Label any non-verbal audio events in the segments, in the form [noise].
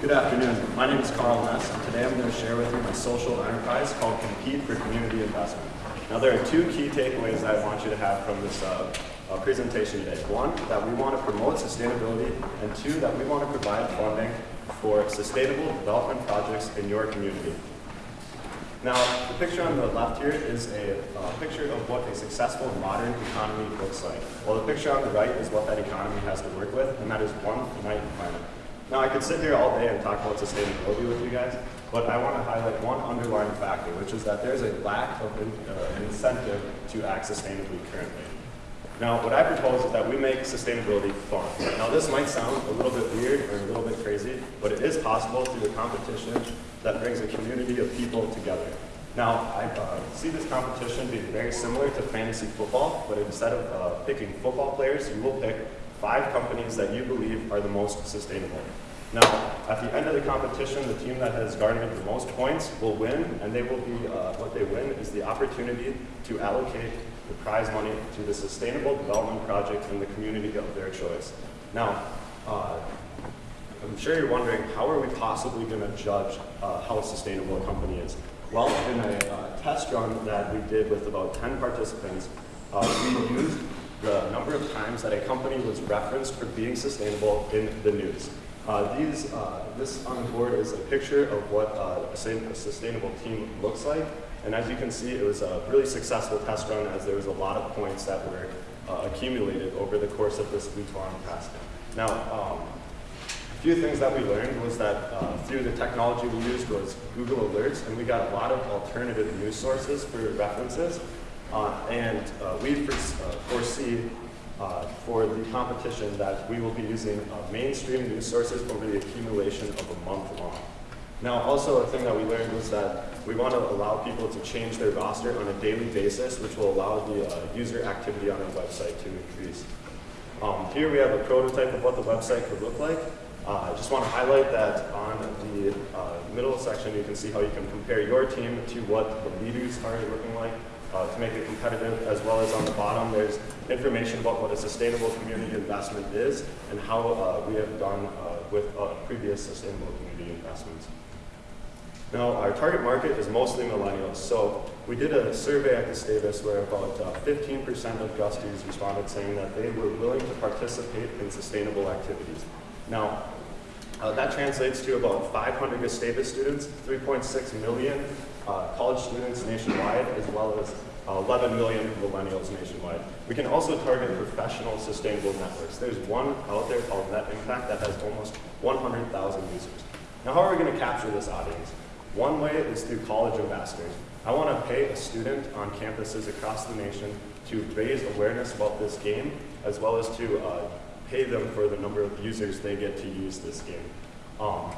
Good afternoon. My name is Carl Ness, and today I'm going to share with you my social enterprise called Compete for Community Investment. Now, there are two key takeaways that I want you to have from this uh, uh, presentation today. One, that we want to promote sustainability, and two, that we want to provide funding for sustainable development projects in your community. Now, the picture on the left here is a uh, picture of what a successful modern economy looks like. While the picture on the right is what that economy has to work with, and that is one finite planet. Now, I could sit here all day and talk about sustainability with you guys, but I want to highlight one underlying factor, which is that there's a lack of in, uh, incentive to act sustainably currently. Now, what I propose is that we make sustainability fun. Now, this might sound a little bit weird or a little bit crazy, but it is possible through a competition that brings a community of people together. Now, I uh, see this competition being very similar to fantasy football, but instead of uh, picking football players, you will pick five companies that you believe are the most sustainable. Now, at the end of the competition, the team that has garnered the most points will win, and they will be, uh, what they win is the opportunity to allocate the prize money to the sustainable development project in the community of their choice. Now, uh, I'm sure you're wondering, how are we possibly going to judge uh, how sustainable a company is? Well, in a uh, test run that we did with about 10 participants, uh, we used the number of times that a company was referenced for being sustainable in the news. Uh, these, uh, this on the board is a picture of what uh, a sustainable team looks like. And as you can see, it was a really successful test run as there was a lot of points that were uh, accumulated over the course of this week-long test. Now, um, a few things that we learned was that uh, through the technology we used was Google Alerts, and we got a lot of alternative news sources for references. Uh, and uh, we uh, foresee for the competition that we will be using mainstream news sources over the accumulation of a month long. Now, also a thing that we learned was that we want to allow people to change their roster on a daily basis, which will allow the uh, user activity on our website to increase. Um, here we have a prototype of what the website could look like. Uh, I just want to highlight that on the uh, middle section, you can see how you can compare your team to what the leaders are looking like uh, to make it competitive, as well as on the bottom, there's information about what a sustainable community investment is and how uh, we have done uh, with uh, previous sustainable community investments. Now, our target market is mostly millennials. So we did a survey at Gustavus where about 15% uh, of Gusties responded saying that they were willing to participate in sustainable activities. Now, uh, that translates to about 500 Gustavus students, 3.6 million uh, college students nationwide, as well as uh, 11 million millennials nationwide. We can also target professional sustainable networks. There's one out there called Net Impact that has almost 100,000 users. Now, how are we going to capture this audience? One way is through college ambassadors. I want to pay a student on campuses across the nation to raise awareness about this game, as well as to uh, pay them for the number of users they get to use this game. Um,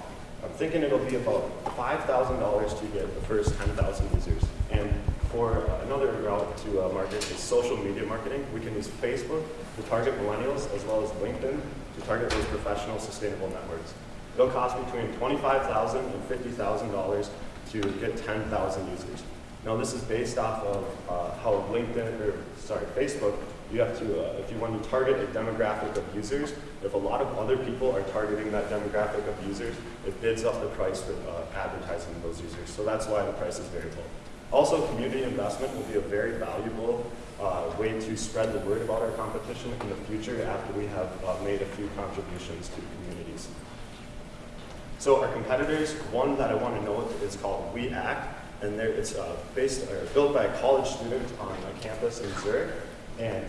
I'm thinking it'll be about $5,000 to get the first 10,000 users. And for another route to uh, market is social media marketing. We can use Facebook to target millennials as well as LinkedIn to target those professional sustainable networks. It'll cost between $25,000 and $50,000 to get 10,000 users. Now this is based off of uh, how LinkedIn, or sorry, Facebook you have to, uh, if you want to target a demographic of users, if a lot of other people are targeting that demographic of users, it bids up the price for uh, advertising those users. So that's why the price is variable. Also, community investment will be a very valuable uh, way to spread the word about our competition in the future after we have uh, made a few contributions to communities. So our competitors, one that I want to note is called We Act, and it's uh, based or built by a college student on a campus in Zurich. And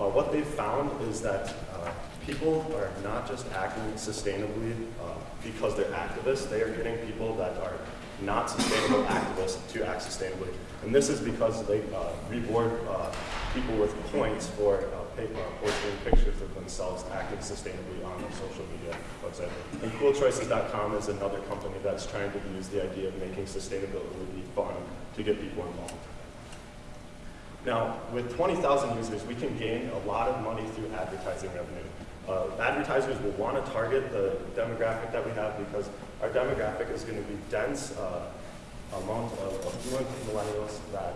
uh, what they've found is that uh, people are not just acting sustainably uh, because they're activists, they are getting people that are not sustainable [coughs] activists to act sustainably. And this is because they uh, reward uh, people with points for uh, paper, posting pictures of themselves acting sustainably on their social media website. And coolchoices.com is another company that's trying to use the idea of making sustainability fun to get people involved. Now, with 20,000 users, we can gain a lot of money through advertising revenue. Uh, advertisers will want to target the demographic that we have because our demographic is going to be dense uh, amount of affluent millennials that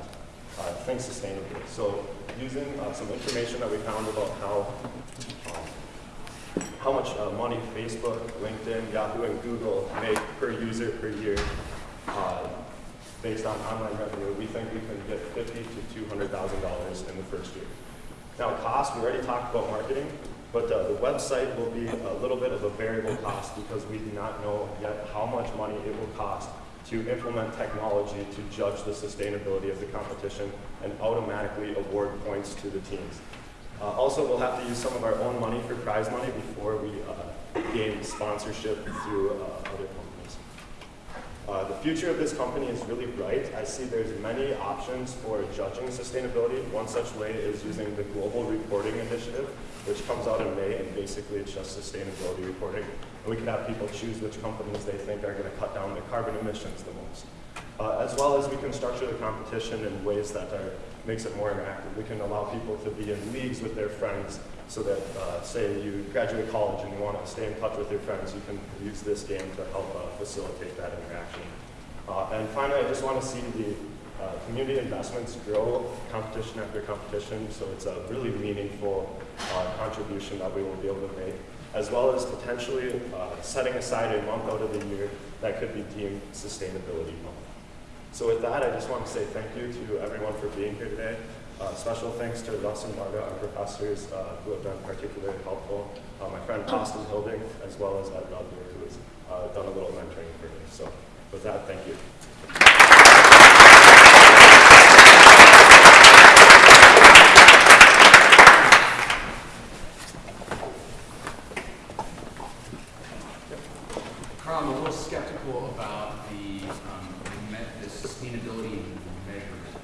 uh, think sustainably. So using uh, some information that we found about how um, how much uh, money Facebook, LinkedIn, Yahoo, and Google make per user per year uh, based on online revenue, we think we can get fifty to $200,000 in the first year. Now, cost, we already talked about marketing, but uh, the website will be a little bit of a variable cost because we do not know yet how much money it will cost to implement technology to judge the sustainability of the competition and automatically award points to the teams. Uh, also, we'll have to use some of our own money for prize money before we uh, gain sponsorship through uh, other companies. Uh, the future of this company is really bright. I see there's many options for judging sustainability. One such way is using the Global Reporting Initiative, which comes out in May, and basically it's just sustainability reporting. And we can have people choose which companies they think are going to cut down their carbon emissions the most. Uh, as well as we can structure the competition in ways that are, makes it more interactive. We can allow people to be in leagues with their friends so that, uh, say you graduate college and you want to stay in touch with your friends, you can use this game to help uh, facilitate that interaction. Uh, and finally, I just want to see the uh, community investments grow competition after competition, so it's a really meaningful uh, contribution that we will be able to make, as well as potentially uh, setting aside a month out of the year that could be deemed sustainability month. So with that, I just want to say thank you to everyone for being here today. Uh, special thanks to Russ and Marga, our professors, uh, who have been particularly helpful. Uh, my friend Austin Hilding, as well as Ed who has uh, done a little mentoring for me. So with that, thank you. Carl, I'm a little skeptical about the, um, me- the sustainability measurement.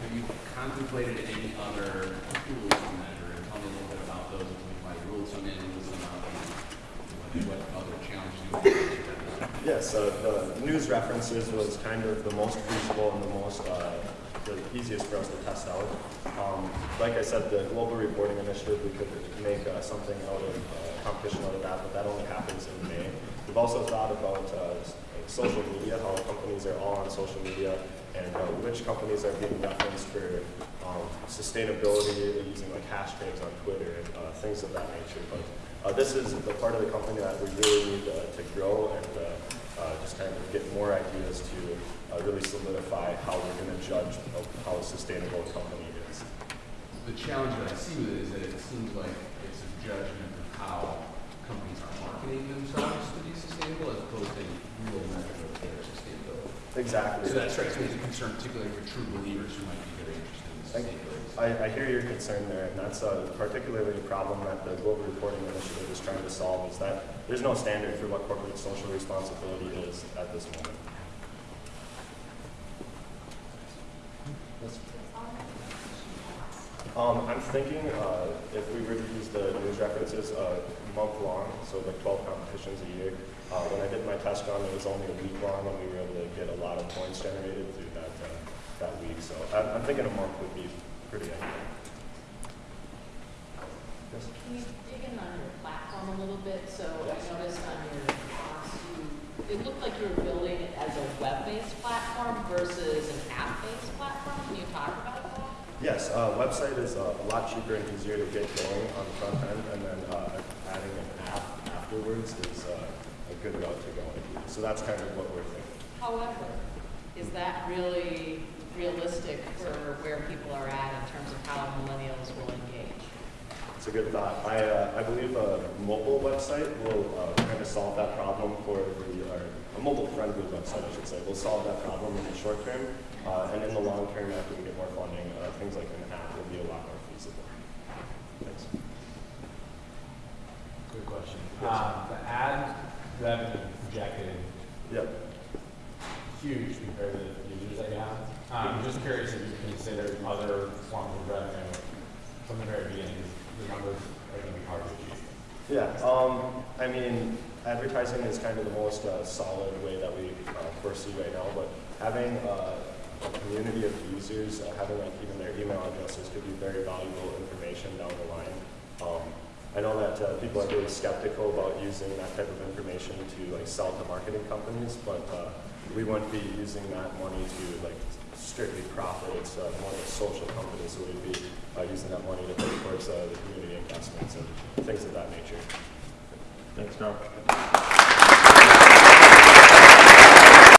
Have you contemplated any other tools to measure? And tell me a little bit about those, and we might rule some in, some out, and what, what other challenges you the news references was kind of the most feasible and the most, uh, the easiest for us to test out. Um, like I said, the Global Reporting Initiative, we could make uh, something out of, uh, competition out of that, but that only happens in May. We've also thought about uh, social media, how companies are all on social media, and uh, which companies are being referenced for um, sustainability, using like hashtags on Twitter and uh, things of that nature. But uh, this is the part of the company that we really need to grow and uh, uh, just kind of get more ideas to uh, really solidify how we're going to judge how sustainable a company is. The challenge that I see with it is that it seems like it's a judgment of how companies are marketing themselves to be sustainable as opposed to real measure of their sustainability. Exactly. So that strikes me as a concern, particularly for true believers who might be very interested in sustainability. I, I hear your concern there, and that's a, particularly a problem that the Global Reporting Initiative is trying to solve, is that there's no standard for what corporate social responsibility is at this moment. Yes. Um, I'm thinking uh, if we were to use the news references uh, month long, so like 12 competitions a year. Uh, when I did my test run, it was only a week long, and we were able to get a lot of points generated through that uh, that week. So I'm, I'm thinking a month would be pretty accurate. Yes. Can you dig in on your platform a little bit? So Yes. I noticed on your box, you, it looked like you were building it as a web-based platform versus an app-based platform. Can you talk about that? Yes, uh, website is uh, a lot cheaper and easier to get going on the front end, and then uh, adding an app afterwards is uh, a good route to go into. So that's kind of what we're thinking. However, is that really realistic for where people are at in terms of how millennials will engage? It's a good thought. I, uh, I believe a mobile website will uh, kind of solve that problem for the, or a mobile-friendly website, I should say, will solve that problem in the short term. Uh, and in the long term, after we get more funding, uh, things like an app will be a lot more feasible. Thanks. Good question. Um, the ad revenue projected Yep. huge compared to the users that you have. Um, I'm just curious if you considered other forms of revenue from the very beginning. The numbers are going to be hard to achieve. Yeah, um, I mean, advertising is kind of the most uh, solid way that we uh, foresee right now, but having uh, a community of users, uh, having like even their email addresses could be very valuable information down the line. Um, I know that uh, people are really skeptical about using that type of information to like sell to marketing companies, but uh, we wouldn't be using that money to like strictly profit. It's uh, more of a social company, so we'd be uh, using that money to put towards uh, the community investments and things of that nature. Thanks, Carl.